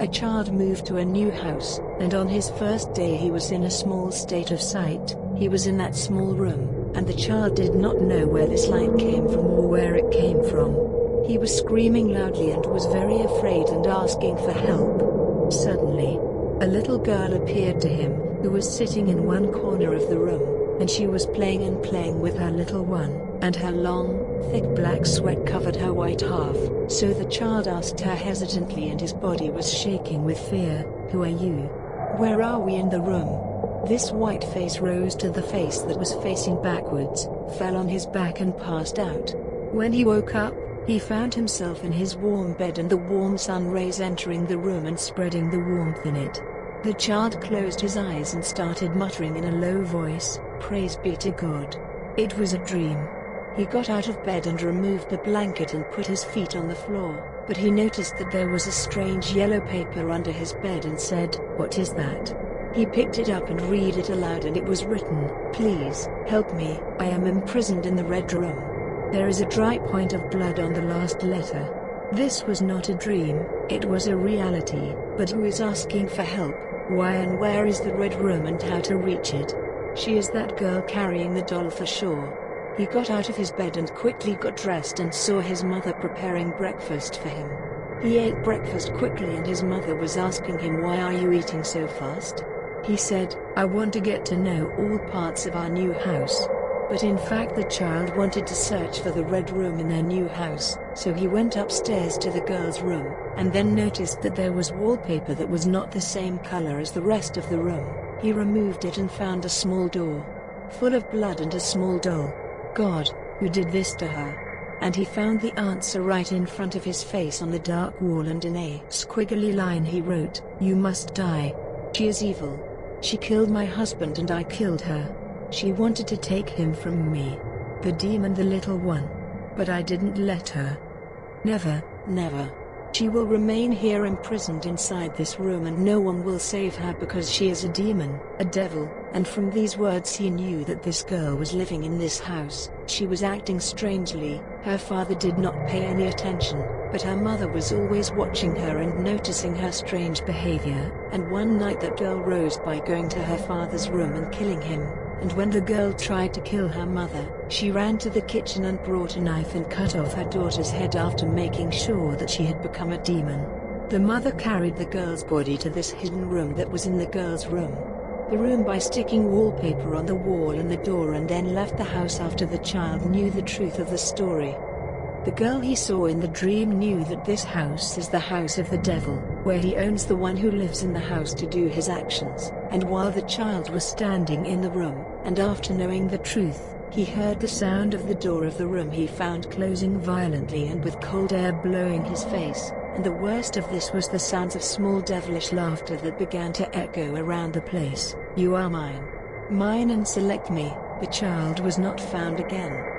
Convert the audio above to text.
A child moved to a new house, and on his first day he was in a small state of sight. He was in that small room, and the child did not know where this light came from or where it came from. He was screaming loudly and was very afraid and asking for help. Suddenly, a little girl appeared to him, who was sitting in one corner of the room, and she was playing and playing with her little one, and her long, thick black sweat covered her white half. So the child asked her hesitantly and his body was shaking with fear, Who are you? Where are we in the room? This white face rose to the face that was facing backwards, fell on his back and passed out. When he woke up, he found himself in his warm bed and the warm sun rays entering the room and spreading the warmth in it. The child closed his eyes and started muttering in a low voice, Praise be to God. It was a dream. He got out of bed and removed the blanket and put his feet on the floor, but he noticed that there was a strange yellow paper under his bed and said, What is that? He picked it up and read it aloud and it was written, Please, help me, I am imprisoned in the red room. There is a dry point of blood on the last letter. This was not a dream, it was a reality, but who is asking for help, why and where is the red room and how to reach it? She is that girl carrying the doll for sure. He got out of his bed and quickly got dressed and saw his mother preparing breakfast for him. He ate breakfast quickly and his mother was asking him why are you eating so fast? He said, I want to get to know all parts of our new house. But in fact the child wanted to search for the red room in their new house, so he went upstairs to the girl's room, and then noticed that there was wallpaper that was not the same color as the rest of the room. He removed it and found a small door, full of blood and a small doll. God, who did this to her? And he found the answer right in front of his face on the dark wall and in a squiggly line he wrote, You must die. She is evil. She killed my husband and I killed her. She wanted to take him from me. The demon the little one. But I didn't let her. Never, never. She will remain here imprisoned inside this room and no one will save her because she is a demon, a devil, and from these words he knew that this girl was living in this house. She was acting strangely, her father did not pay any attention, but her mother was always watching her and noticing her strange behavior, and one night that girl rose by going to her father's room and killing him and when the girl tried to kill her mother, she ran to the kitchen and brought a knife and cut off her daughter's head after making sure that she had become a demon. The mother carried the girl's body to this hidden room that was in the girl's room. The room by sticking wallpaper on the wall and the door and then left the house after the child knew the truth of the story. The girl he saw in the dream knew that this house is the house of the devil, where he owns the one who lives in the house to do his actions, and while the child was standing in the room, and after knowing the truth, he heard the sound of the door of the room he found closing violently and with cold air blowing his face, and the worst of this was the sounds of small devilish laughter that began to echo around the place. You are mine. Mine and select me. The child was not found again.